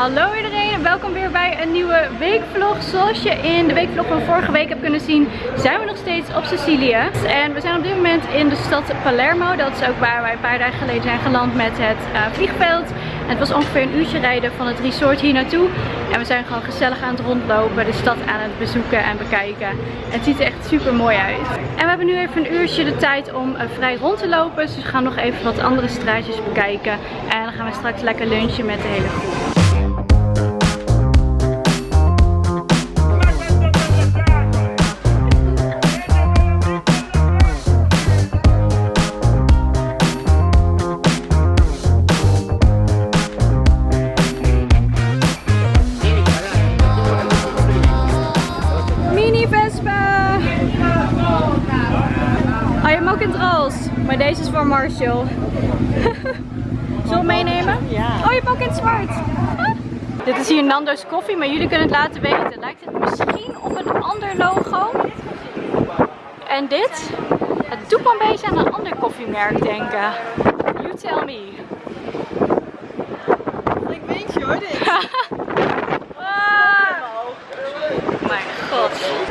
Hallo iedereen en welkom weer bij een nieuwe weekvlog. Zoals je in de weekvlog van vorige week hebt kunnen zien, zijn we nog steeds op Sicilië. En we zijn op dit moment in de stad Palermo. Dat is ook waar wij een paar dagen geleden zijn geland met het uh, vliegveld. Het was ongeveer een uurtje rijden van het resort hier naartoe. En we zijn gewoon gezellig aan het rondlopen, de stad aan het bezoeken en bekijken. En het ziet er echt super mooi uit. En we hebben nu even een uurtje de tijd om uh, vrij rond te lopen. Dus we gaan nog even wat andere straatjes bekijken. En dan gaan we straks lekker lunchen met de hele groep. Marshall. Zullen we meenemen? Ja. Oh, je hebt ook in het zwart. Dit is hier Nando's koffie, maar jullie kunnen het laten weten. Lijkt het misschien op een ander logo? En dit? Het doet me een beetje aan een ander koffiemerk denken. You tell me. Ik weet je hoor dit. Mijn god.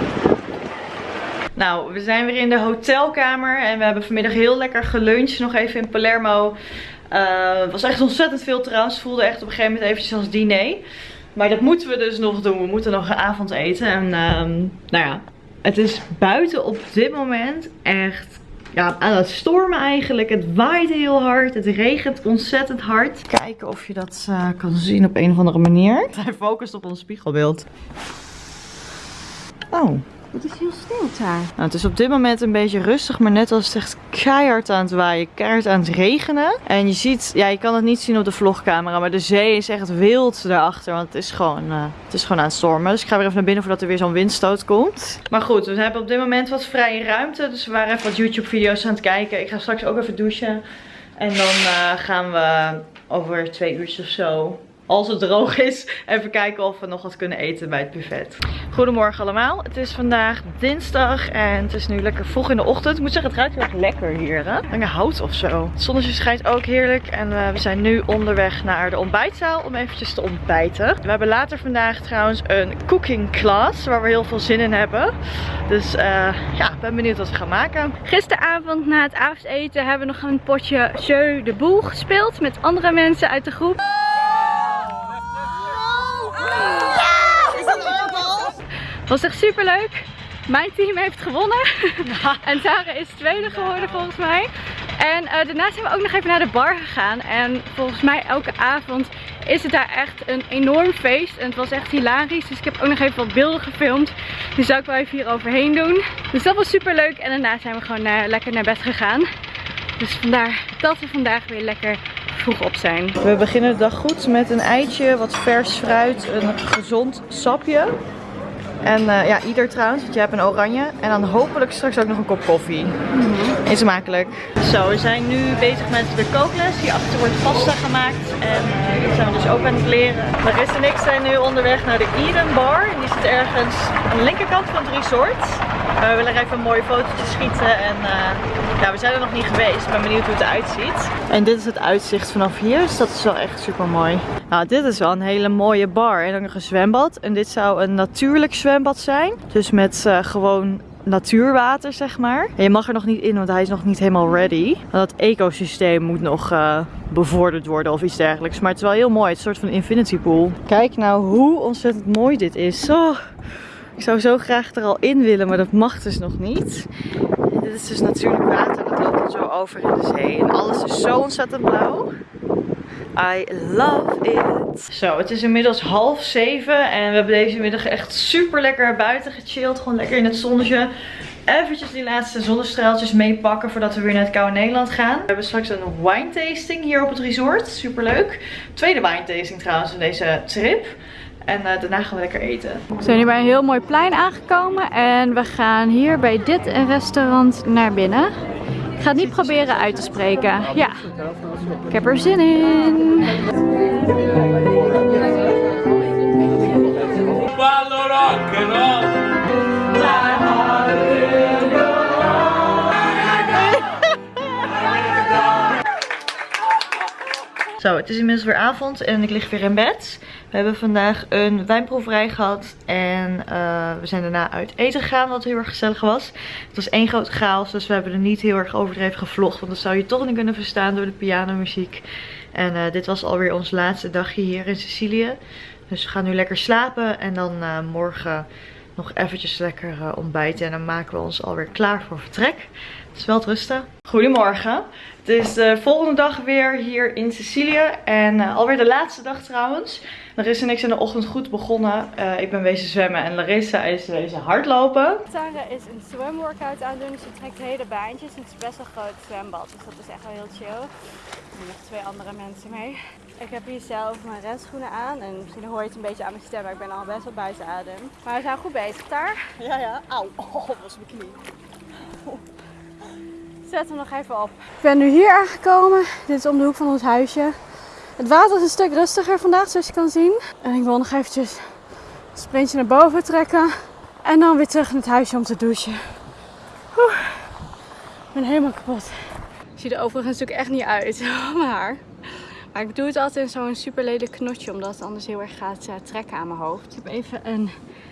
Nou, we zijn weer in de hotelkamer en we hebben vanmiddag heel lekker geluncht. Nog even in Palermo. Uh, het was echt ontzettend veel trouwens. Voelde echt op een gegeven moment eventjes als diner. Maar dat moeten we dus nog doen. We moeten nog een avond eten. En uh, nou ja, het is buiten op dit moment echt ja, aan het stormen eigenlijk. Het waait heel hard. Het regent ontzettend hard. Kijken of je dat uh, kan zien op een of andere manier. Hij focust op ons spiegelbeeld. Oh. Het is heel stil daar. Nou, het is op dit moment een beetje rustig, maar net als het echt keihard aan het waaien, keihard aan het regenen. En je ziet, ja, je kan het niet zien op de vlogcamera, maar de zee is echt wild daarachter, want het is gewoon, uh, het is gewoon aan het stormen. Dus ik ga weer even naar binnen voordat er weer zo'n windstoot komt. Maar goed, we hebben op dit moment wat vrije ruimte, dus we waren even wat YouTube video's aan het kijken. Ik ga straks ook even douchen. En dan uh, gaan we over twee uurtjes of zo als het droog is, even kijken of we nog wat kunnen eten bij het buffet. Goedemorgen allemaal. Het is vandaag dinsdag en het is nu lekker vroeg in de ochtend. Ik moet zeggen, het ruikt heel erg lekker hier. Hè? Lange hout of zo. Het zonnetje schijnt ook heerlijk en uh, we zijn nu onderweg naar de ontbijtzaal om eventjes te ontbijten. We hebben later vandaag trouwens een cooking class waar we heel veel zin in hebben. Dus uh, ja, ben benieuwd wat we gaan maken. Gisteravond na het avondeten hebben we nog een potje Jeu de Boel gespeeld met andere mensen uit de groep. Was echt super leuk. Mijn team heeft gewonnen. en Sarah is tweede geworden volgens mij. En uh, daarna zijn we ook nog even naar de bar gegaan. En volgens mij elke avond is het daar echt een enorm feest. En het was echt hilarisch. Dus ik heb ook nog even wat beelden gefilmd. Die zou ik wel even hier overheen doen. Dus dat was super leuk. En daarna zijn we gewoon uh, lekker naar bed gegaan. Dus vandaar dat we vandaag weer lekker vroeg op zijn. We beginnen de dag goed met een eitje, wat vers fruit, een gezond sapje. En uh, ja, ieder trouwens, want je hebt een oranje. En dan hopelijk straks ook nog een kop koffie. Mm -hmm. Eet smakelijk. Zo, we zijn nu bezig met de kookles. Hierachter wordt pasta gemaakt. En uh, dat zijn we dus ook aan het leren. Marissa en ik zijn nu onderweg naar de Eden Bar. En die zit ergens aan de linkerkant van het resort. We willen even een mooie fotootje schieten. En ja, we zijn er nog niet geweest. Ik ben benieuwd hoe het eruit ziet. En dit is het uitzicht vanaf hier. Dus dat is wel echt super mooi. Nou, dit is wel een hele mooie bar. En ook nog een zwembad. En dit zou een natuurlijk zwembad zijn. Dus met uh, gewoon natuurwater, zeg maar. En je mag er nog niet in, want hij is nog niet helemaal ready. Want dat ecosysteem moet nog uh, bevorderd worden of iets dergelijks. Maar het is wel heel mooi. Het is een soort van infinity pool. Kijk nou hoe ontzettend mooi dit is. Oh, ik zou zo graag er al in willen, maar dat mag dus nog niet. Dit is dus natuurlijk water. Dat loopt dan zo over in de zee. En alles is zo ontzettend blauw. I love it. Zo, het is inmiddels half zeven en we hebben deze middag echt super lekker buiten gechilled. Gewoon lekker in het zonnetje. Eventjes die laatste zonnestraaltjes meepakken voordat we weer naar het koude Nederland gaan. We hebben straks een wine tasting hier op het resort. Super leuk. Tweede wine tasting trouwens in deze trip. En uh, daarna gaan we lekker eten. We zijn nu bij een heel mooi plein aangekomen. En we gaan hier bij dit restaurant naar binnen. Ik ga het niet proberen uit te spreken. Ja, ik heb er zin in. Zo, het is inmiddels weer avond en ik lig weer in bed. We hebben vandaag een wijnproeverij gehad en uh, we zijn daarna uit eten gegaan, wat heel erg gezellig was. Het was één grote chaos, dus we hebben er niet heel erg overdreven gevlogd, want dat zou je toch niet kunnen verstaan door de pianomuziek. En uh, dit was alweer ons laatste dagje hier in Sicilië. Dus we gaan nu lekker slapen en dan uh, morgen nog eventjes lekker ontbijten. En dan maken we ons alweer klaar voor vertrek. Dus wel rusten. Goedemorgen. Het is de volgende dag weer hier in Sicilië. En uh, alweer de laatste dag trouwens. Larissa en ik zijn de ochtend goed begonnen. Uh, ik ben wezen zwemmen en Larissa is wezen hardlopen. Tara is een zwemworkout aan het doen. Ze trekt hele baantjes. En het is best wel een groot zwembad. Dus dat is echt wel heel chill. Er zijn nog twee andere mensen mee. Ik heb hier zelf mijn renschoenen aan. En misschien hoor je het een beetje aan mijn stem. Maar ik ben al best wel buiten adem. Maar we zijn goed bezig daar. Ja, ja. Auw. Oh, dat was mijn knie. Zet hem nog even op. Ik ben nu hier aangekomen. Dit is om de hoek van ons huisje. Het water is een stuk rustiger vandaag, zoals je kan zien. En ik wil nog eventjes een sprintje naar boven trekken. En dan weer terug in het huisje om te douchen. Oeh, ik ben helemaal kapot. Ik zie er overigens natuurlijk echt niet uit. mijn haar. Maar ik doe het altijd in zo'n super lelijk knotje, omdat het anders heel erg gaat uh, trekken aan mijn hoofd. Ik heb even een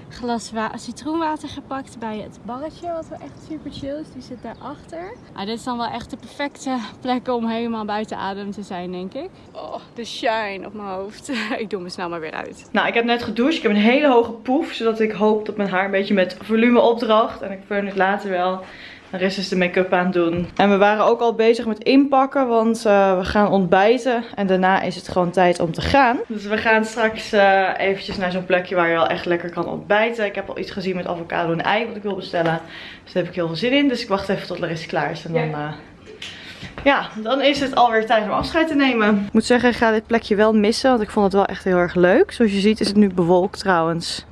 glas citroenwater gepakt bij het barretje, wat wel echt super chill is. Die zit daarachter. Ah, dit is dan wel echt de perfecte plek om helemaal buiten adem te zijn, denk ik. Oh, de shine op mijn hoofd. ik doe me snel maar weer uit. Nou, ik heb net gedoucht. Ik heb een hele hoge poef, zodat ik hoop dat mijn haar een beetje met volume opdraagt. En ik fun het later wel. Er is dus de make-up aan het doen. En we waren ook al bezig met inpakken, want uh, we gaan ontbijten. En daarna is het gewoon tijd om te gaan. Dus we gaan straks uh, eventjes naar zo'n plekje waar je wel echt lekker kan ontbijten. Ik heb al iets gezien met avocado en ei wat ik wil bestellen. Dus daar heb ik heel veel zin in. Dus ik wacht even tot Larissa klaar is. En dan... Uh, ja, dan is het alweer tijd om afscheid te nemen. Ik moet zeggen, ik ga dit plekje wel missen, want ik vond het wel echt heel erg leuk. Zoals je ziet is het nu bewolkt trouwens.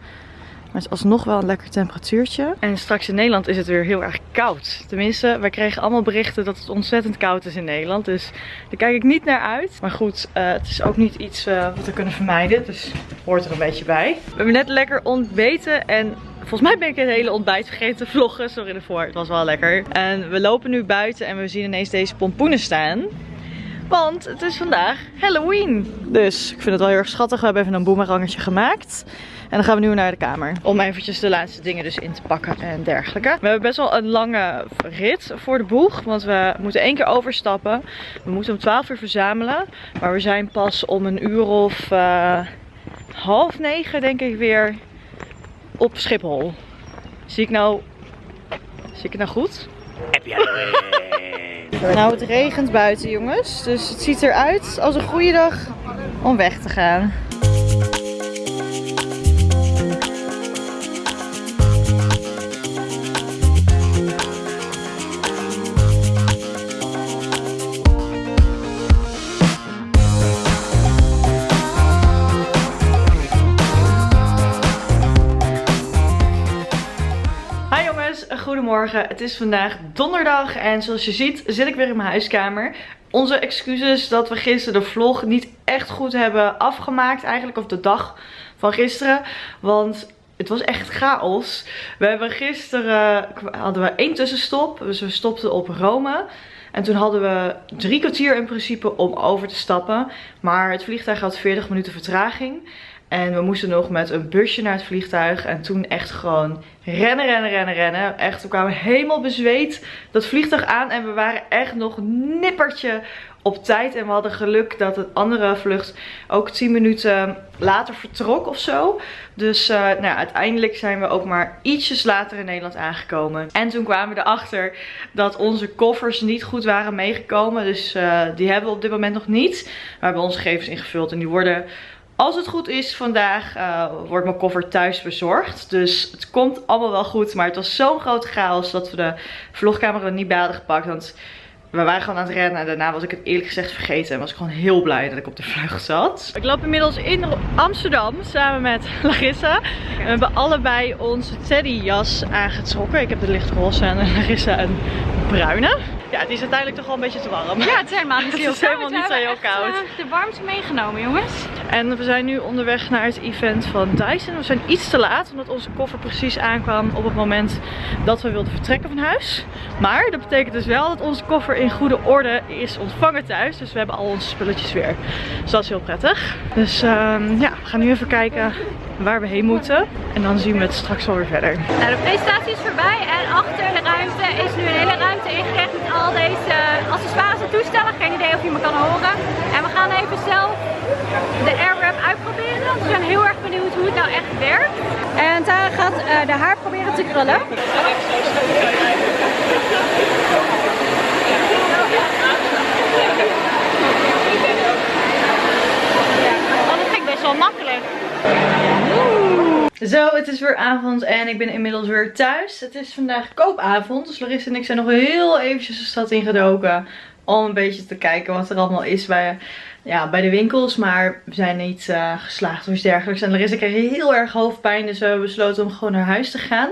Maar het is alsnog wel een lekker temperatuurtje. En straks in Nederland is het weer heel erg koud. Tenminste, wij kregen allemaal berichten dat het ontzettend koud is in Nederland. Dus daar kijk ik niet naar uit. Maar goed, uh, het is ook niet iets uh, wat we kunnen vermijden. Dus hoort er een beetje bij. We hebben net lekker ontbeten en Volgens mij ben ik het hele ontbijt vergeten te vloggen. Sorry ervoor, het was wel lekker. En we lopen nu buiten en we zien ineens deze pompoenen staan. Want het is vandaag Halloween. Dus ik vind het wel heel erg schattig. We hebben even een boemerangetje gemaakt. En dan gaan we nu naar de kamer. Om eventjes de laatste dingen dus in te pakken en dergelijke. We hebben best wel een lange rit voor de boeg. Want we moeten één keer overstappen. We moeten om 12 uur verzamelen. Maar we zijn pas om een uur of uh, half negen denk ik weer op Schiphol. Zie ik nou... Zie ik het nou goed? Heb je Nou, het regent buiten jongens. Dus het ziet eruit als een goede dag om weg te gaan. Goedemorgen, het is vandaag donderdag en zoals je ziet zit ik weer in mijn huiskamer. Onze excuses dat we gisteren de vlog niet echt goed hebben afgemaakt eigenlijk, of de dag van gisteren. Want het was echt chaos. We hebben gisteren, hadden we één tussenstop, dus we stopten op Rome. En toen hadden we drie kwartier in principe om over te stappen. Maar het vliegtuig had 40 minuten vertraging. En we moesten nog met een busje naar het vliegtuig. En toen echt gewoon rennen, rennen, rennen, rennen. Echt, we kwamen helemaal bezweet dat vliegtuig aan. En we waren echt nog nippertje op tijd. En we hadden geluk dat het andere vlucht ook 10 minuten later vertrok of zo. Dus uh, nou uiteindelijk zijn we ook maar ietsjes later in Nederland aangekomen. En toen kwamen we erachter dat onze koffers niet goed waren meegekomen. Dus uh, die hebben we op dit moment nog niet. We hebben onze gegevens ingevuld en die worden als het goed is, vandaag uh, wordt mijn koffer thuis bezorgd. Dus het komt allemaal wel goed. Maar het was zo'n grote chaos dat we de vlogcamera niet bij hadden gepakt. Want we waren gewoon aan het rennen. En daarna was ik het eerlijk gezegd vergeten. En was ik gewoon heel blij dat ik op de vlucht zat. Ik loop inmiddels in Amsterdam samen met Larissa. We hebben allebei onze Teddy jas aangetrokken. Ik heb de lichtroze en Larissa een bruine. ja, het is uiteindelijk toch wel een beetje te warm. Ja, het is helemaal niet Het is helemaal niet zo heel koud. Uh, de warmte meegenomen, jongens. En we zijn nu onderweg naar het event van Dyson. We zijn iets te laat, omdat onze koffer precies aankwam op het moment dat we wilden vertrekken van huis. Maar dat betekent dus wel dat onze koffer in goede orde is ontvangen thuis. Dus we hebben al onze spulletjes weer. Dus dat is heel prettig. Dus um, ja, we gaan nu even kijken waar we heen moeten. En dan zien we het straks wel weer verder. Nou, de presentatie is voorbij en achter de ruimte is nu een hele ruimte ingericht met al deze accessoires en toestellen. Geen idee of je me kan horen. En we gaan even zelf de Airwrap uitproberen. we zijn heel erg benieuwd hoe het nou echt werkt. En Tara gaat uh, de haar proberen te krullen. Oh, dat ging best wel makkelijk. Zo, het is weer avond en ik ben inmiddels weer thuis. Het is vandaag koopavond, dus Larissa en ik zijn nog heel eventjes de stad ingedoken. Om een beetje te kijken wat er allemaal is bij, ja, bij de winkels. Maar we zijn niet uh, geslaagd of iets dergelijks. En Larissa kreeg heel erg hoofdpijn, dus we hebben besloten om gewoon naar huis te gaan.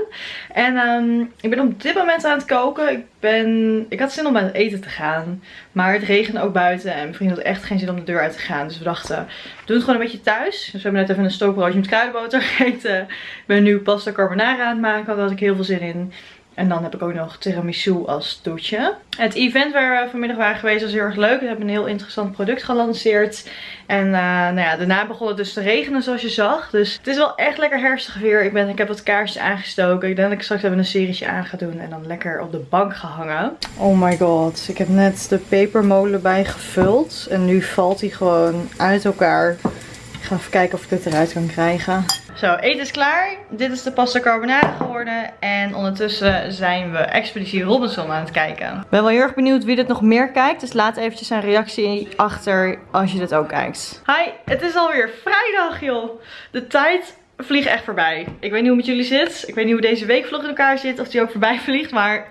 En um, ik ben op dit moment aan het koken. Ik, ben, ik had zin om aan het eten te gaan. Maar het regende ook buiten en mijn vriend had echt geen zin om de deur uit te gaan. Dus we dachten, we doen het gewoon een beetje thuis. Dus we hebben net even een stookbroodje met kruidenboter gegeten. Ik ben nu pasta carbonara aan het maken, daar had ik heel veel zin in. En dan heb ik ook nog tiramisu als toetje. Het event waar we vanmiddag waren geweest was heel erg leuk. We hebben een heel interessant product gelanceerd. En uh, nou ja, daarna begon het dus te regenen zoals je zag. Dus het is wel echt lekker herfstig weer. Ik, ben, ik heb wat kaarsjes aangestoken. Ik denk dat ik straks even een serietje aan ga doen. En dan lekker op de bank gehangen. Oh my god. Ik heb net de pepermolen bijgevuld. En nu valt hij gewoon uit elkaar. Ik ga even kijken of ik dit eruit kan krijgen. Zo, eten is klaar. Dit is de pasta carbonara geworden. En ondertussen zijn we Expeditie Robinson aan het kijken. Ik ben wel heel erg benieuwd wie dit nog meer kijkt. Dus laat eventjes een reactie achter als je dit ook kijkt. Hi, het is alweer vrijdag joh. De tijd vliegt echt voorbij. Ik weet niet hoe het met jullie zit. Ik weet niet hoe deze weekvlog in elkaar zit. Of die ook voorbij vliegt. Maar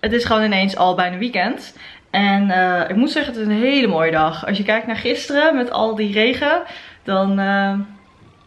het is gewoon ineens al bijna weekend. En uh, ik moet zeggen, het is een hele mooie dag. Als je kijkt naar gisteren met al die regen, dan... Uh,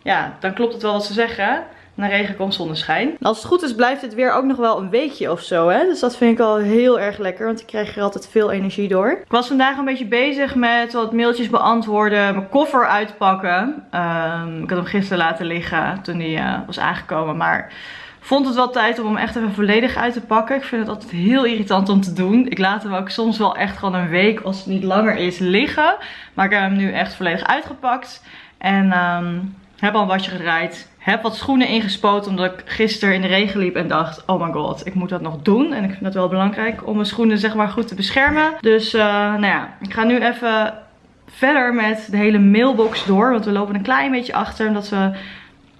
ja, dan klopt het wel wat ze zeggen. Na regen komt zonneschijn. Als het goed is blijft het weer ook nog wel een weekje of zo. Hè? Dus dat vind ik al heel erg lekker. Want ik krijg er altijd veel energie door. Ik was vandaag een beetje bezig met wat mailtjes beantwoorden. Mijn koffer uitpakken. Um, ik had hem gisteren laten liggen toen hij uh, was aangekomen. Maar vond het wel tijd om hem echt even volledig uit te pakken. Ik vind het altijd heel irritant om te doen. Ik laat hem ook soms wel echt gewoon een week als het niet langer is liggen. Maar ik heb hem nu echt volledig uitgepakt. En... Um, heb al een wasje gedraaid. Heb wat schoenen ingespoten omdat ik gisteren in de regen liep en dacht, oh my god, ik moet dat nog doen. En ik vind het wel belangrijk om mijn schoenen zeg maar goed te beschermen. Dus uh, nou ja, ik ga nu even verder met de hele mailbox door. Want we lopen een klein beetje achter. Omdat we,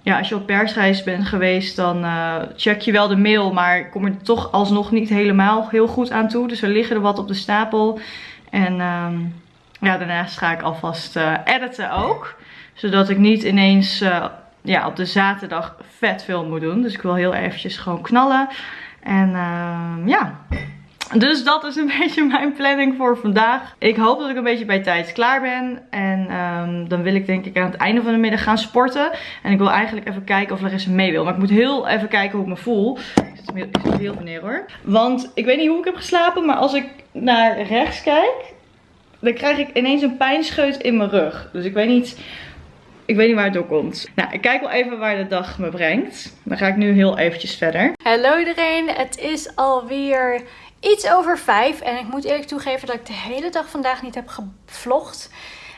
ja, als je op persreis bent geweest, dan uh, check je wel de mail. Maar kom er toch alsnog niet helemaal heel goed aan toe. Dus er liggen er wat op de stapel. En um, ja, daarnaast ga ik alvast uh, editen ook zodat ik niet ineens uh, ja, op de zaterdag vet veel moet doen. Dus ik wil heel eventjes gewoon knallen. En uh, ja, dus dat is een beetje mijn planning voor vandaag. Ik hoop dat ik een beetje bij tijd klaar ben. En um, dan wil ik denk ik aan het einde van de middag gaan sporten. En ik wil eigenlijk even kijken of Larissa mee wil. Maar ik moet heel even kijken hoe ik me voel. Ik zit, heel neer hoor. Want ik weet niet hoe ik heb geslapen. Maar als ik naar rechts kijk. Dan krijg ik ineens een pijnscheut in mijn rug. Dus ik weet niet ik weet niet waar het door komt. Nou, ik kijk wel even waar de dag me brengt. Dan ga ik nu heel eventjes verder. Hallo iedereen, het is alweer iets over vijf. En ik moet eerlijk toegeven dat ik de hele dag vandaag niet heb gevlogd.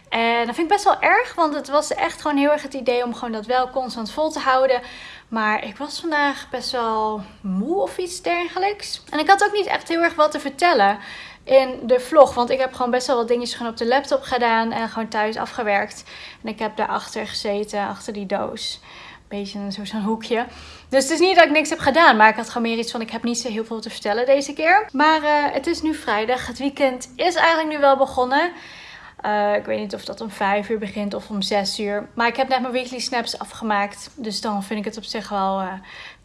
En dat vind ik best wel erg, want het was echt gewoon heel erg het idee om gewoon dat wel constant vol te houden. Maar ik was vandaag best wel moe of iets dergelijks. En ik had ook niet echt heel erg wat te vertellen in de vlog. Want ik heb gewoon best wel wat dingetjes gewoon op de laptop gedaan en gewoon thuis afgewerkt. En ik heb daarachter gezeten, achter die doos. Beetje zo'n hoekje. Dus het is niet dat ik niks heb gedaan, maar ik had gewoon meer iets van ik heb niet zo heel veel te vertellen deze keer. Maar uh, het is nu vrijdag. Het weekend is eigenlijk nu wel begonnen. Uh, ik weet niet of dat om 5 uur begint of om 6 uur. Maar ik heb net mijn weekly snaps afgemaakt. Dus dan vind ik het op zich wel uh,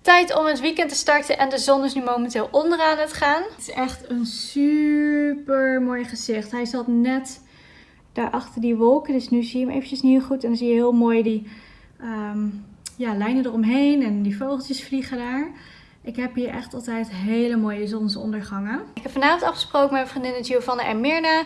Tijd om het weekend te starten en de zon is nu momenteel onderaan het gaan. Het is echt een super mooi gezicht. Hij zat net daar achter die wolken, dus nu zie je hem eventjes niet goed. En dan zie je heel mooi die um, ja, lijnen eromheen en die vogeltjes vliegen daar. Ik heb hier echt altijd hele mooie zonsondergangen. Ik heb vanavond afgesproken met mijn vriendinnen Giovanna en Mirna.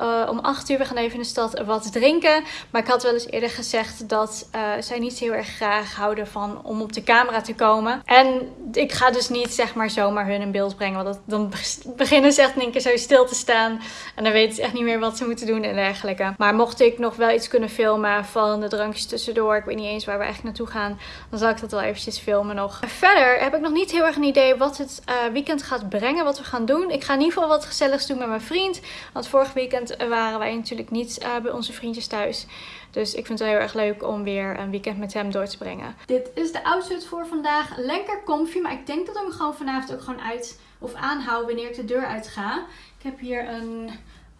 Uh, om 8 uur, we gaan even in de stad wat drinken. Maar ik had wel eens eerder gezegd dat uh, zij niet heel erg graag houden van om op de camera te komen. En ik ga dus niet zeg maar zomaar hun in beeld brengen. Want dat, dan beginnen ze echt één keer zo stil te staan. En dan weten ze echt niet meer wat ze moeten doen en dergelijke. Maar mocht ik nog wel iets kunnen filmen van de drankjes tussendoor. Ik weet niet eens waar we eigenlijk naartoe gaan. Dan zal ik dat wel eventjes filmen nog. Verder heb ik nog niet heel erg een idee wat het uh, weekend gaat brengen. Wat we gaan doen. Ik ga in ieder geval wat gezelligs doen met mijn vriend. Want vorig weekend waren wij natuurlijk niet uh, bij onze vriendjes thuis. Dus ik vind het heel erg leuk om weer een weekend met hem door te brengen. Dit is de outfit voor vandaag. Lekker comfy, maar ik denk dat ik hem gewoon vanavond ook gewoon uit of aanhoud wanneer ik de deur uit ga. Ik heb hier een...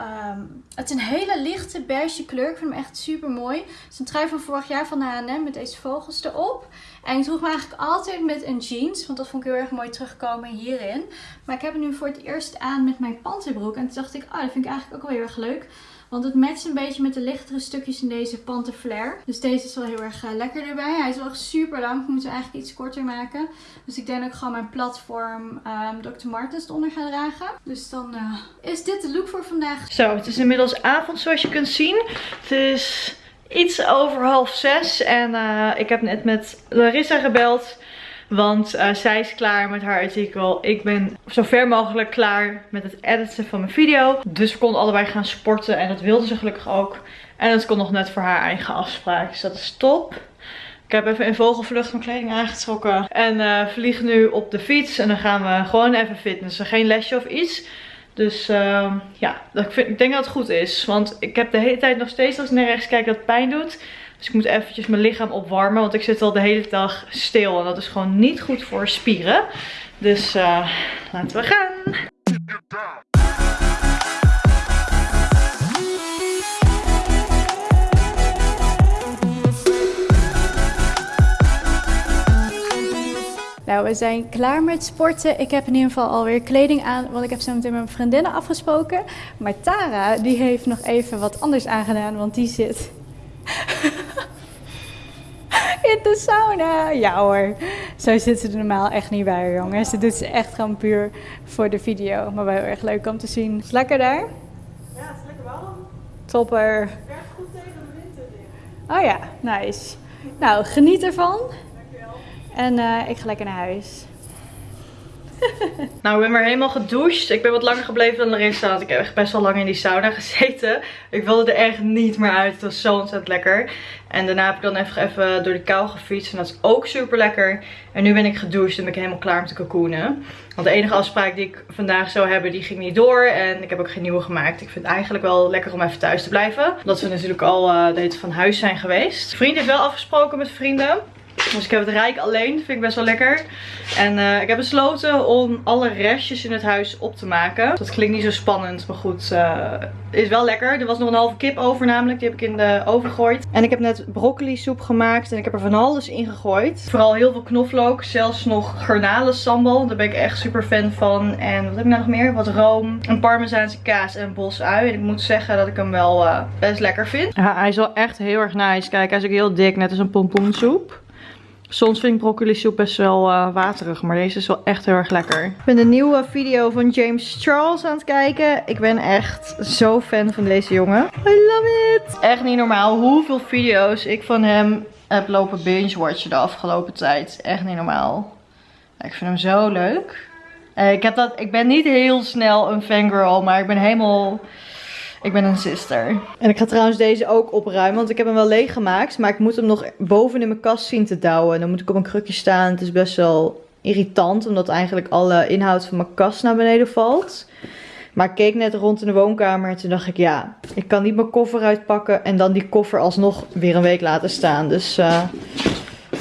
Um, het is een hele lichte beige kleur. Ik vind hem echt super mooi. Het is een trui van vorig jaar van H&M met deze vogels erop. En ik droeg me eigenlijk altijd met een jeans. Want dat vond ik heel erg mooi terugkomen hierin. Maar ik heb hem nu voor het eerst aan met mijn panterbroek. En toen dacht ik, oh dat vind ik eigenlijk ook wel heel erg leuk. Want het matcht een beetje met de lichtere stukjes in deze Flare. Dus deze is wel heel erg uh, lekker erbij. Hij is wel echt super lang. Ik moet hem eigenlijk iets korter maken. Dus ik denk ik gewoon mijn platform ehm, Dr. Martens eronder ga dragen. Dus dan uh, is dit de look voor vandaag. Zo, het is inmiddels avond zoals je kunt zien. Het is iets over half zes. En uh, ik heb net met Larissa gebeld. Want uh, zij is klaar met haar artikel. Ik ben zo ver mogelijk klaar met het editen van mijn video. Dus we konden allebei gaan sporten. En dat wilde ze gelukkig ook. En dat kon nog net voor haar eigen afspraak. Dus dat is top. Ik heb even in vogelvlucht mijn kleding aangetrokken. En uh, vlieg nu op de fiets. En dan gaan we gewoon even fitnessen. Geen lesje of iets. Dus uh, ja, ik, vind, ik denk dat het goed is. Want ik heb de hele tijd nog steeds als ik naar rechts kijk dat pijn doet. Dus ik moet eventjes mijn lichaam opwarmen. Want ik zit al de hele dag stil. En dat is gewoon niet goed voor spieren. Dus uh, laten we gaan. Nou, we zijn klaar met sporten. Ik heb in ieder geval alweer kleding aan, want ik heb zo meteen met mijn vriendinnen afgesproken. Maar Tara, die heeft nog even wat anders aangedaan, want die zit in de sauna. Ja hoor, zo zit ze er normaal echt niet bij, jongens. Ze doet ze echt gewoon puur voor de video. Maar wel heel erg leuk om te zien. Is lekker daar? Ja, het is lekker warm. Topper. Werkt goed tegen de winter. Oh ja, nice. Nou, geniet ervan. En uh, ik ga lekker naar huis. nou, ik ben weer helemaal gedoucht. Ik ben wat langer gebleven dan erin staat. Ik heb echt best wel lang in die sauna gezeten. Ik wilde er echt niet meer uit. Het was zo ontzettend lekker. En daarna heb ik dan even, even door de kou gefietst. En dat is ook super lekker. En nu ben ik gedoucht en ben ik helemaal klaar om te cocoonen. Want de enige afspraak die ik vandaag zou hebben, die ging niet door. En ik heb ook geen nieuwe gemaakt. Ik vind het eigenlijk wel lekker om even thuis te blijven. Omdat we natuurlijk al uh, van huis zijn geweest. Vriend heeft wel afgesproken met vrienden. Dus ik heb het rijk alleen. Dat vind ik best wel lekker. En uh, ik heb besloten om alle restjes in het huis op te maken. Dat klinkt niet zo spannend. Maar goed, uh, is wel lekker. Er was nog een halve kip over namelijk. Die heb ik in de oven gegooid. En ik heb net broccoli soep gemaakt. En ik heb er van alles in gegooid. Vooral heel veel knoflook. Zelfs nog garnalen sambal. Daar ben ik echt super fan van. En wat heb ik nou nog meer? Wat room. Een parmezaanse kaas en bosui. En ik moet zeggen dat ik hem wel uh, best lekker vind. Ja, hij is wel echt heel erg nice. Kijk, hij is ook heel dik. Net als een pompoensoep. Soms vind ik broccoli soep best wel uh, waterig, maar deze is wel echt heel erg lekker. Ik ben de nieuwe video van James Charles aan het kijken. Ik ben echt zo fan van deze jongen. I love it! Echt niet normaal hoeveel video's ik van hem heb lopen binge-watchen de afgelopen tijd. Echt niet normaal. Ik vind hem zo leuk. Uh, ik, heb dat, ik ben niet heel snel een fangirl, maar ik ben helemaal ik ben een sister. En ik ga trouwens deze ook opruimen. Want ik heb hem wel leeg gemaakt. Maar ik moet hem nog boven in mijn kast zien te douwen. Dan moet ik op een krukje staan. Het is best wel irritant. Omdat eigenlijk alle inhoud van mijn kast naar beneden valt. Maar ik keek net rond in de woonkamer. En toen dacht ik, ja, ik kan niet mijn koffer uitpakken. En dan die koffer alsnog weer een week laten staan. Dus uh,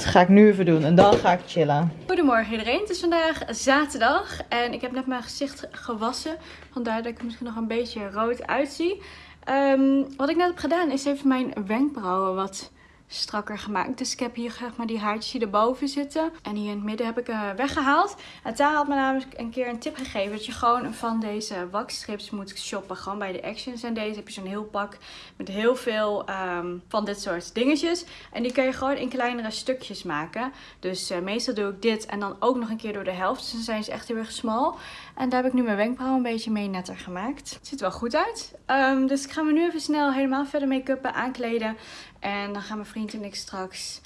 ga ik nu even doen. En dan ga ik chillen. Goedemorgen iedereen. Het is vandaag zaterdag. En ik heb net mijn gezicht gewassen. Vandaar dat ik misschien nog een beetje rood uitzie. Um, wat ik net heb gedaan is even mijn wenkbrauwen wat strakker gemaakt. Dus ik heb hier zeg maar die haartjes die erboven zitten. En hier in het midden heb ik uh, weggehaald. En Tara had me namelijk een keer een tip gegeven. Dat je gewoon van deze waxstrips moet shoppen. Gewoon bij de Actions. En deze heb je zo'n heel pak met heel veel um, van dit soort dingetjes. En die kun je gewoon in kleinere stukjes maken. Dus uh, meestal doe ik dit en dan ook nog een keer door de helft. Dus dan zijn ze echt heel erg smal. En daar heb ik nu mijn wenkbrauw een beetje mee netter gemaakt. Het ziet er wel goed uit. Um, dus ik ga me nu even snel helemaal verder make-uppen, aankleden. En dan gaan mijn vriend en ik straks...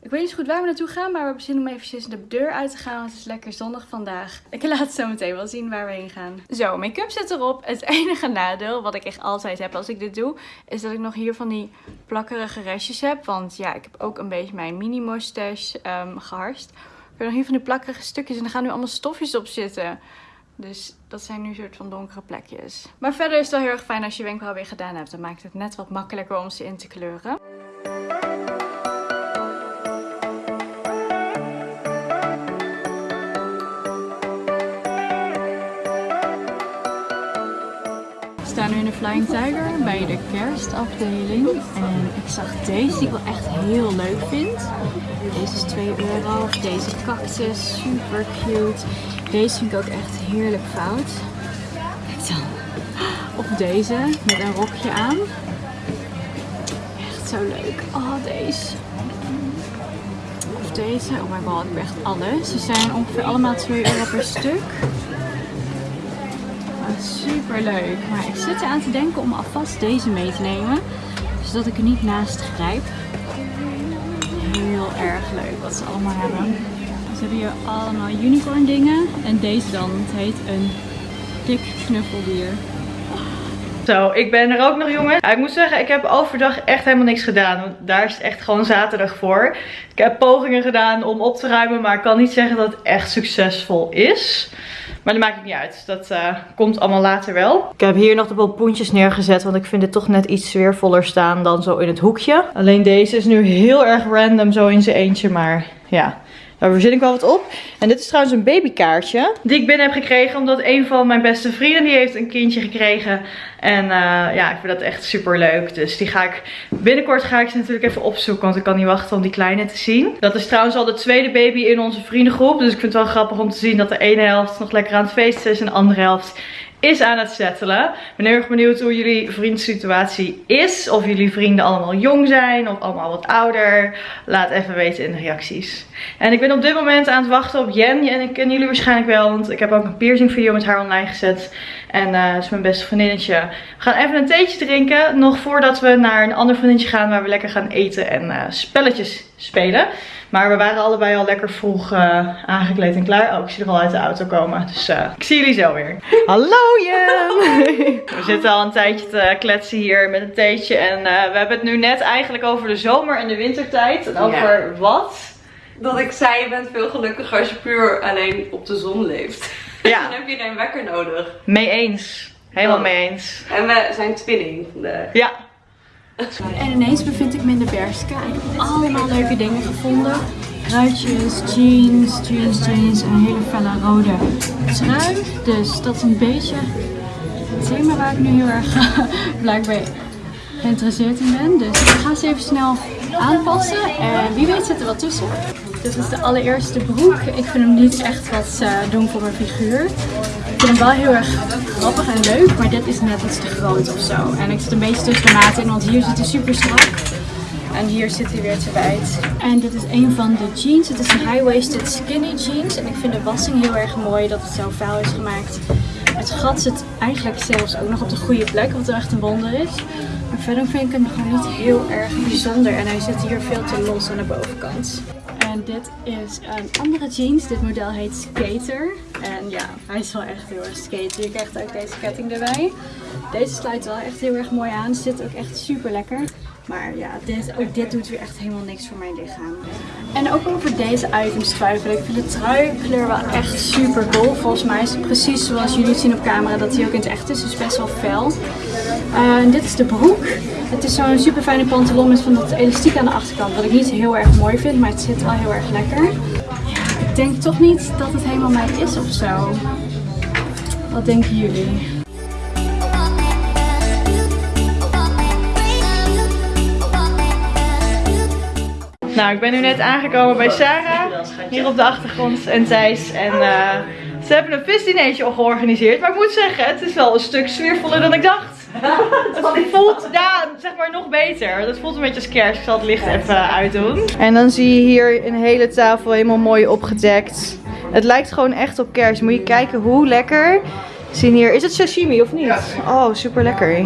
Ik weet niet goed waar we naartoe gaan, maar we hebben zin om eventjes de deur uit te gaan. Want het is lekker zonnig vandaag. Ik laat zo meteen wel zien waar we heen gaan. Zo, make-up zit erop. Het enige nadeel, wat ik echt altijd heb als ik dit doe, is dat ik nog hier van die plakkerige restjes heb. Want ja, ik heb ook een beetje mijn mini mustache um, geharst. Ik heb nog hier van die plakkerige stukjes en er gaan nu allemaal stofjes op zitten. Dus dat zijn nu soort van donkere plekjes. Maar verder is het wel heel erg fijn als je wenkbrauw weer gedaan hebt. Dan maakt het net wat makkelijker om ze in te kleuren. We staan nu in de Flying Tiger bij de kerstafdeling. En ik zag deze die ik wel echt heel leuk vind. Deze is 2 euro. Deze cactus, super cute. Deze vind ik ook echt heerlijk fout. Of deze met een rokje aan. Echt zo leuk. Oh, deze. Of deze. Oh my god, ik heb echt alles. Ze zijn ongeveer allemaal 2 euro per stuk. Oh, super leuk. Maar ik zit eraan te denken om alvast deze mee te nemen. Zodat ik er niet naast grijp. Erg leuk wat ze allemaal hebben. Ze hebben hier allemaal unicorn dingen. En deze dan, het heet een dik knuffeldier. Zo, ik ben er ook nog jongens. ik moet zeggen, ik heb overdag echt helemaal niks gedaan. Want daar is het echt gewoon zaterdag voor. Ik heb pogingen gedaan om op te ruimen. Maar ik kan niet zeggen dat het echt succesvol is. Maar dat maakt niet uit. Dat uh, komt allemaal later wel. Ik heb hier nog de pompoentjes neergezet. Want ik vind het toch net iets sfeervoller staan dan zo in het hoekje. Alleen deze is nu heel erg random zo in zijn eentje. Maar ja, daar verzin ik wel wat op. En dit is trouwens een babykaartje. Die ik binnen heb gekregen. Omdat een van mijn beste vrienden die heeft een kindje gekregen. En uh, ja, ik vind dat echt super leuk. Dus die ga ik binnenkort ga ik ze natuurlijk even opzoeken. Want ik kan niet wachten om die kleine te zien. Dat is trouwens al de tweede baby in onze vriendengroep. Dus ik vind het wel grappig om te zien dat de ene helft nog lekker aan het feesten is. En de andere helft is aan het settelen. Ik ben heel erg benieuwd hoe jullie vriendsituatie is. Of jullie vrienden allemaal jong zijn of allemaal wat ouder. Laat even weten in de reacties. En ik ben op dit moment aan het wachten op Jen. En ik ken jullie waarschijnlijk wel, want ik heb ook een piercing video met haar online gezet. En uh, dat is mijn beste vriendinnetje. We gaan even een theetje drinken. Nog voordat we naar een ander vriendinnetje gaan waar we lekker gaan eten en uh, spelletjes spelen. Maar we waren allebei al lekker vroeg uh, aangekleed en klaar. Oh, ik zie er al uit de auto komen. Dus uh, ik zie jullie zo weer. Hallo Jem! we zitten al een tijdje te kletsen hier met een theetje. En uh, we hebben het nu net eigenlijk over de zomer en de wintertijd. En over ja. wat? Dat ik zei, je bent veel gelukkiger als je puur alleen op de zon leeft. Ja. Dan heb je geen wekker nodig. Mee eens. Helemaal oh. mee eens. En we zijn twinning vandaag. Ja. En ineens bevind ik me in de Berska. Ik heb allemaal leuke dingen gevonden. Ruitjes, jeans, jeans, jeans en een hele felle rode trui. Dus dat is een beetje het thema waar ik nu heel erg blijkbaar geïnteresseerd in ben. Dus ik ga ze even snel aanpassen. En wie weet zit er wat tussen. Dit is de allereerste broek. Ik vind hem niet echt wat uh, doen voor mijn figuur. Vind hem wel heel erg grappig en leuk, maar dit is net iets te groot of zo. En ik zit een beetje tussen de maat in, want hier zit hij super strak. En hier zit hij weer te wijd. En dit is een van de jeans. Het is een high-waisted skinny jeans. En ik vind de wassing heel erg mooi dat het zo vuil is gemaakt. Het gat zit eigenlijk zelfs ook nog op de goede plek, wat echt een wonder is. Maar verder vind ik hem gewoon niet heel erg bijzonder. En hij zit hier veel te los aan de bovenkant. En dit is een andere jeans. Dit model heet Skater. En ja, hij is wel echt heel erg skater. Je krijgt ook deze ketting erbij. Deze sluit wel echt heel erg mooi aan. Zit ook echt super lekker. Maar ja, dit, ook dit doet weer echt helemaal niks voor mijn lichaam. En ook over deze items twijfel ik. vind de truikleur wel echt super cool. Volgens mij is het precies zoals jullie zien op camera dat hij ook in het echt is. Dus best wel fel. Uh, en dit is de broek. Het is zo'n super fijne pantalon met van dat elastiek aan de achterkant. Wat ik niet heel erg mooi vind, maar het zit wel heel erg lekker. Ik denk toch niet dat het helemaal mij is of zo. Wat denken jullie? Nou, ik ben nu net aangekomen bij Sarah. Hier op de achtergrond en Thijs. En uh, ze hebben een visdineetje al georganiseerd. Maar ik moet zeggen, het is wel een stuk sfeervoller dan ik dacht. Het voelt, ja, zeg maar nog beter. Het voelt een beetje als kerst. Ik zal het licht even uitdoen. En dan zie je hier een hele tafel helemaal mooi opgedekt. Het lijkt gewoon echt op kerst. Moet je kijken hoe lekker. Zien hier, is het sashimi of niet? Oh, super lekker.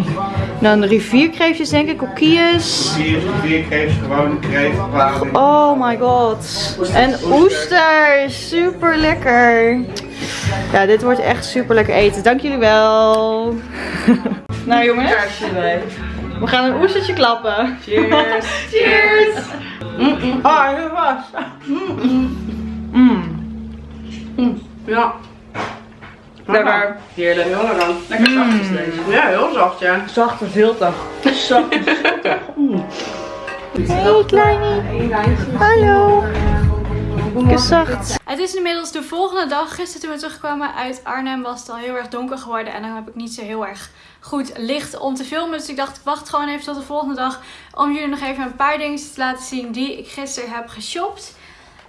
Dan rivierkreefjes denk ik, kokkies. Rivierkreefjes, gewone kreeft, Oh my god. En oesters, super lekker. Ja, dit wordt echt super lekker eten. Dank jullie wel. nou jongens, we gaan een oestertje klappen. Cheers. Cheers. Mm -mm. Oh, heel was. Mm Ja. Lekker. Heerlijk. Heel lekker. Lekker zacht is deze. Ja, heel zacht ja. Zachte zilte. Zachte zilte. Hey kleine. Hallo. Gezacht. Het is inmiddels de volgende dag. Gisteren toen we terugkwamen uit Arnhem was het al heel erg donker geworden. En dan heb ik niet zo heel erg goed licht om te filmen. Dus ik dacht ik wacht gewoon even tot de volgende dag. Om jullie nog even een paar dingen te laten zien die ik gisteren heb geshopt.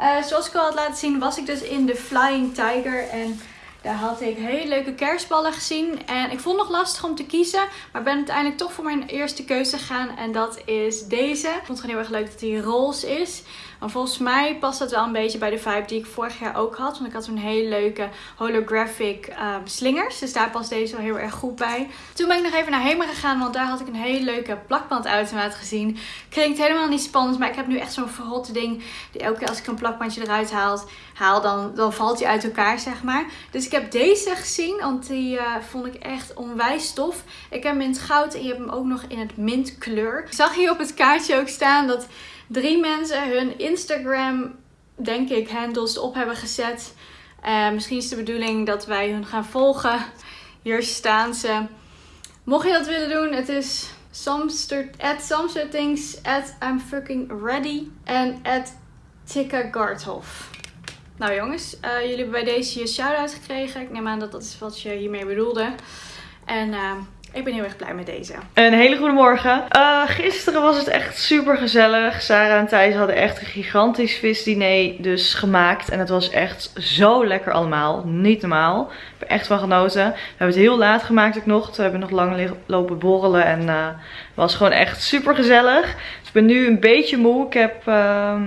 Uh, zoals ik al had laten zien was ik dus in de Flying Tiger. En daar had ik hele leuke kerstballen gezien. En ik vond het nog lastig om te kiezen. Maar ben uiteindelijk toch voor mijn eerste keuze gegaan. En dat is deze. Ik vond het gewoon heel erg leuk dat die roze is. Maar volgens mij past dat wel een beetje bij de vibe die ik vorig jaar ook had. Want ik had zo'n hele leuke holographic um, slingers. Dus daar past deze wel heel erg goed bij. Toen ben ik nog even naar Hema gegaan. Want daar had ik een hele leuke plakbandautomaat gezien. Klinkt helemaal niet spannend. Maar ik heb nu echt zo'n verrotte ding. Die elke keer als ik een plakbandje eruit haal, haal dan, dan valt die uit elkaar zeg maar. Dus ik heb deze gezien. Want die uh, vond ik echt onwijs tof. Ik heb hem in goud en je hebt hem ook nog in het mintkleur. Ik zag hier op het kaartje ook staan dat drie mensen hun Instagram, denk ik, handles op hebben gezet. Uh, misschien is de bedoeling dat wij hun gaan volgen. Hier staan ze. Mocht je dat willen doen, het is at Samsettings, at I'm fucking ready en at Tikka. Nou jongens, uh, jullie hebben bij deze je shout-out gekregen. Ik neem aan dat dat is wat je hiermee bedoelde. En uh, ik ben heel erg blij met deze. Een hele goede morgen. Uh, gisteren was het echt super gezellig. Sarah en Thijs hadden echt een gigantisch visdiner dus gemaakt. En het was echt zo lekker allemaal. Niet normaal. Ik heb er echt van genoten. We hebben het heel laat gemaakt ook nog. We hebben nog lang lopen borrelen. En uh, het was gewoon echt super gezellig. Dus ik ben nu een beetje moe. Ik heb... Uh,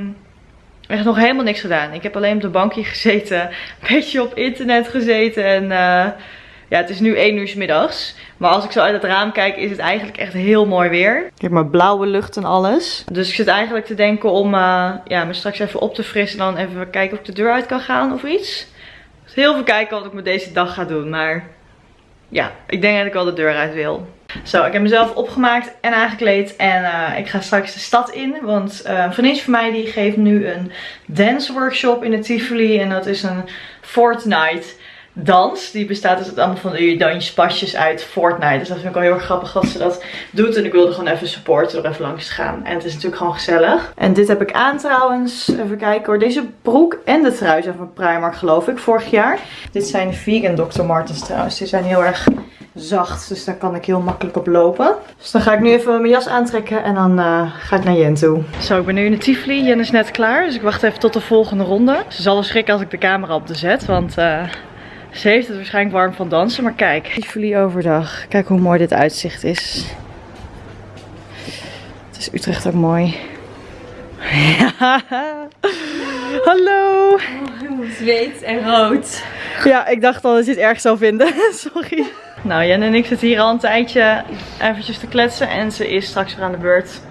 echt nog helemaal niks gedaan. Ik heb alleen op de bankje gezeten. Een beetje op internet gezeten. En uh, ja, het is nu 1 uur s middags. Maar als ik zo uit het raam kijk, is het eigenlijk echt heel mooi weer. Ik heb maar blauwe lucht en alles. Dus ik zit eigenlijk te denken om uh, ja, me straks even op te frissen. En dan even kijken of ik de deur uit kan gaan of iets. Dus heel veel kijken wat ik met deze dag ga doen. Maar ja, ik denk dat ik wel de deur uit wil. Zo, ik heb mezelf opgemaakt en aangekleed. En uh, ik ga straks de stad in. Want uh, een vriendin van mij die geeft nu een dance workshop in de Tivoli. En dat is een Fortnite dans. Die bestaat dus allemaal van die dansjespasjes uit Fortnite. Dus dat vind ik wel heel erg grappig dat ze dat doet. En ik wilde gewoon even supporten door even langs te gaan. En het is natuurlijk gewoon gezellig. En dit heb ik aan trouwens. Even kijken hoor. Deze broek en de trui zijn van Primark geloof ik. Vorig jaar. Dit zijn vegan Dr. Martens trouwens. Die zijn heel erg zacht. Dus daar kan ik heel makkelijk op lopen. Dus dan ga ik nu even mijn jas aantrekken. En dan uh, ga ik naar Jen toe. Zo, ik ben nu in de Tivoli. Jen is net klaar. Dus ik wacht even tot de volgende ronde. Ze zal wel schrikken als ik de camera op de zet. Want... Uh, ze heeft het waarschijnlijk warm van dansen, maar kijk. Tivoli overdag. Kijk hoe mooi dit uitzicht is. Het is Utrecht ook mooi. Ja. Hallo. Oh, zweet en rood. Ja, ik dacht al dat je het erg zou vinden. Sorry. Nou, Jen en ik zitten hier al een tijdje eventjes te kletsen. En ze is straks weer aan de beurt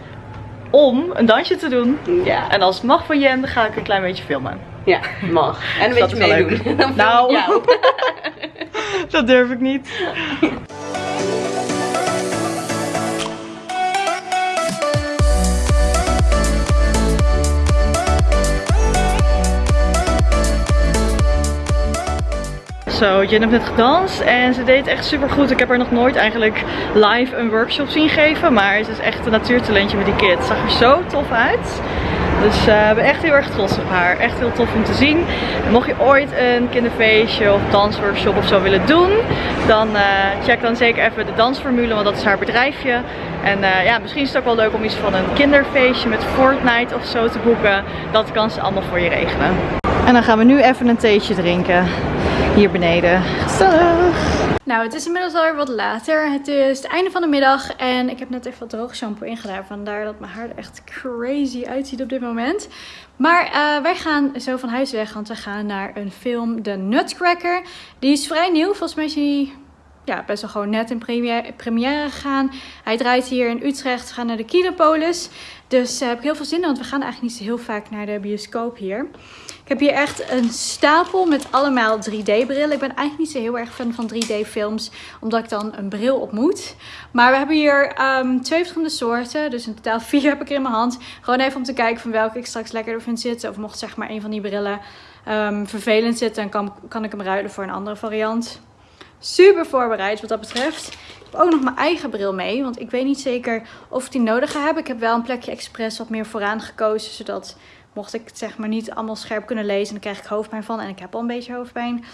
om een dansje te doen. Ja. En als het mag van Jen, dan ga ik een klein beetje filmen. Ja, mag. En een beetje meedoen. nou, dat durf ik niet. Zo, Jen heeft net gedanst en ze deed echt super goed. Ik heb haar nog nooit eigenlijk live een workshop zien geven. Maar ze is echt een natuurtalentje met die kids. Zag er zo tof uit. Dus uh, ik ben echt heel erg trots op haar. Echt heel tof om te zien. En mocht je ooit een kinderfeestje of dansworkshop of zo willen doen, dan uh, check dan zeker even de dansformule, want dat is haar bedrijfje. En uh, ja, misschien is het ook wel leuk om iets van een kinderfeestje met Fortnite of zo te boeken. Dat kan ze allemaal voor je regelen. En dan gaan we nu even een theetje drinken. Hier beneden. Gezellig! Nou, het is inmiddels alweer wat later. Het is het einde van de middag en ik heb net even wat droog shampoo ingedaan. Vandaar dat mijn haar er echt crazy uitziet op dit moment. Maar uh, wij gaan zo van huis weg, want we gaan naar een film, The Nutcracker. Die is vrij nieuw, volgens mij is hij ja, best wel gewoon net in première, gegaan. Hij draait hier in Utrecht, we gaan naar de Kinopolis. Dus uh, heb ik heel veel zin in, want we gaan eigenlijk niet zo heel vaak naar de bioscoop hier. Ik heb hier echt een stapel met allemaal 3D brillen. Ik ben eigenlijk niet zo heel erg fan van 3D films. Omdat ik dan een bril op moet. Maar we hebben hier um, twee verschillende soorten. Dus in totaal vier heb ik er in mijn hand. Gewoon even om te kijken van welke ik straks lekkerder vind zitten. Of mocht zeg maar een van die brillen um, vervelend zitten. Dan kan, kan ik hem ruilen voor een andere variant. Super voorbereid wat dat betreft. Ik heb ook nog mijn eigen bril mee. Want ik weet niet zeker of ik die nodig ga hebben. Ik heb wel een plekje expres wat meer vooraan gekozen. Zodat mocht ik het zeg maar niet allemaal scherp kunnen lezen, dan krijg ik hoofdpijn van. En ik heb al een beetje hoofdpijn.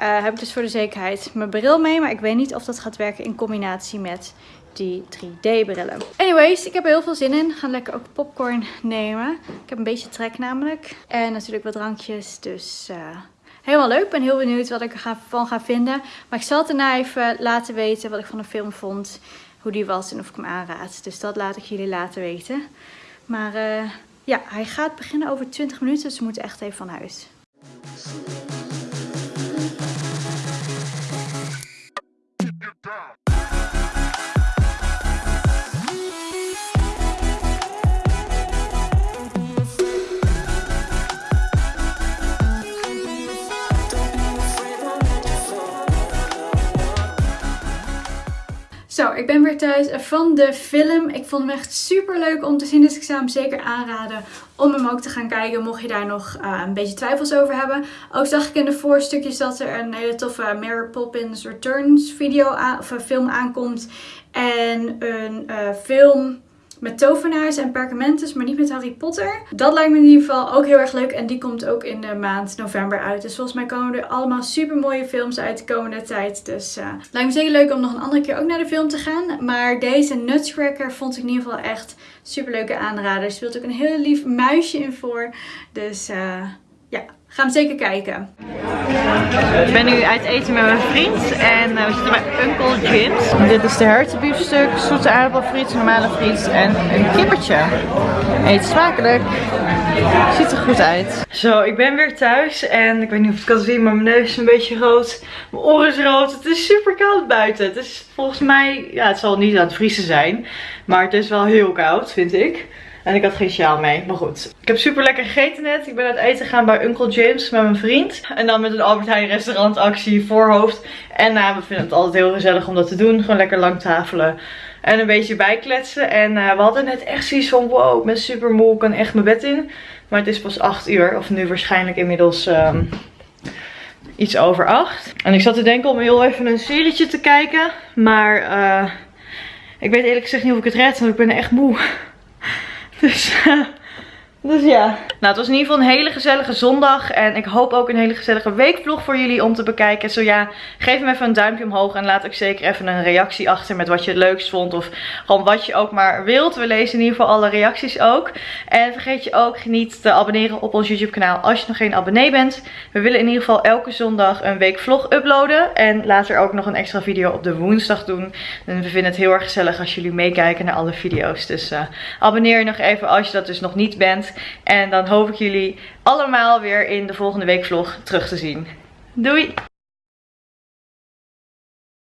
Uh, heb ik dus voor de zekerheid mijn bril mee. Maar ik weet niet of dat gaat werken in combinatie met die 3D brillen. Anyways, ik heb er heel veel zin in. Gaan lekker ook popcorn nemen. Ik heb een beetje trek namelijk. En natuurlijk wat drankjes. Dus uh, helemaal leuk. Ik ben heel benieuwd wat ik ervan ga vinden. Maar ik zal het daarna even laten weten wat ik van de film vond. Hoe die was en of ik hem aanraad. Dus dat laat ik jullie laten weten. Maar... Uh, ja, hij gaat beginnen over 20 minuten, dus we moeten echt even van huis. Zo, ik ben weer thuis van de film. Ik vond hem echt super leuk om te zien, dus ik zou hem zeker aanraden om hem ook te gaan kijken. Mocht je daar nog uh, een beetje twijfels over hebben. Ook zag ik in de voorstukjes dat er een hele toffe Mary Poppins Returns video of film aankomt. En een uh, film met tovenaars en perkamentes, maar niet met Harry Potter. Dat lijkt me in ieder geval ook heel erg leuk en die komt ook in de maand november uit. Dus volgens mij komen er allemaal super mooie films uit de komende tijd. Dus uh, lijkt me zeker leuk om nog een andere keer ook naar de film te gaan. Maar deze Nutcracker vond ik in ieder geval echt super leuke aanrader. Er speelt ook een heel lief muisje in voor. Dus ja, Ga hem zeker kijken. Ik ben nu uit eten met mijn vriend en uh, we zitten bij Uncle Jim's. Dit is de hertenbiefstuk, zoete aardappelfriet, normale friet en een kippertje. Eet smakelijk. Ziet er goed uit. Zo, ik ben weer thuis en ik weet niet of het kan zien, maar mijn neus is een beetje rood. Mijn oren is rood. Het is super koud buiten. Het is volgens mij, ja het zal niet aan het vriezen zijn, maar het is wel heel koud vind ik. En ik had geen sjaal mee. Maar goed. Ik heb super lekker gegeten net. Ik ben uit eten gegaan bij Uncle James met mijn vriend. En dan met een Albert Heijn restaurantactie voorhoofd. En nou, we vinden het altijd heel gezellig om dat te doen. Gewoon lekker lang tafelen. En een beetje bijkletsen. En uh, we hadden net echt zoiets van wow, ik ben super moe. Ik kan echt mijn bed in. Maar het is pas 8 uur. Of nu waarschijnlijk inmiddels... Um, iets over 8. En ik zat te denken om heel even een serietje te kijken. Maar uh, ik weet eerlijk gezegd niet of ik het red. Want ik ben echt moe. Dus, dus ja. Nou, het was in ieder geval een hele gezellige zondag. En ik hoop ook een hele gezellige weekvlog voor jullie om te bekijken. Zo ja, geef hem even een duimpje omhoog. En laat ook zeker even een reactie achter met wat je het leukst vond. Of gewoon wat je ook maar wilt. We lezen in ieder geval alle reacties ook. En vergeet je ook niet te abonneren op ons YouTube kanaal als je nog geen abonnee bent. We willen in ieder geval elke zondag een weekvlog uploaden. En later ook nog een extra video op de woensdag doen. En we vinden het heel erg gezellig als jullie meekijken naar alle video's. Dus uh, abonneer je nog even als je dat dus nog niet bent. En dan hoop ik jullie allemaal weer in de volgende weekvlog terug te zien. Doei!